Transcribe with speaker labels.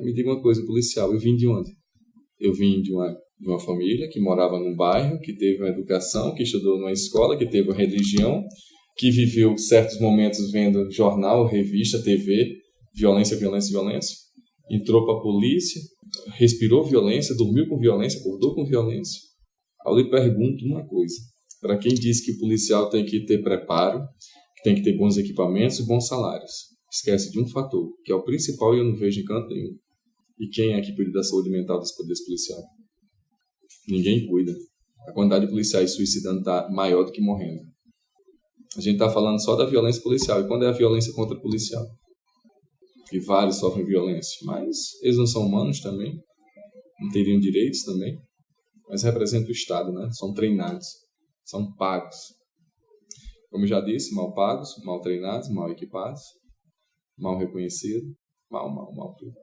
Speaker 1: Me diga uma coisa, policial, eu vim de onde? Eu vim de uma, de uma família que morava num bairro, que teve uma educação, que estudou numa escola, que teve uma religião, que viveu certos momentos vendo jornal, revista, TV, violência, violência, violência. Entrou para a polícia, respirou violência, dormiu com violência, acordou com violência. Eu lhe pergunto uma coisa: para quem diz que o policial tem que ter preparo, que tem que ter bons equipamentos e bons salários, esquece de um fator, que é o principal e eu não vejo em canto nenhum. E quem é que cuida da saúde mental dos poderes policiais? Ninguém cuida. A quantidade de policiais suicidando está maior do que morrendo. A gente está falando só da violência policial. E quando é a violência contra o policial? Que vários sofrem violência. Mas eles não são humanos também. Não teriam direitos também. Mas representam o Estado, né? São treinados. São pagos. Como já disse, mal pagos, mal treinados, mal equipados, mal reconhecidos. Mal, mal, mal tudo.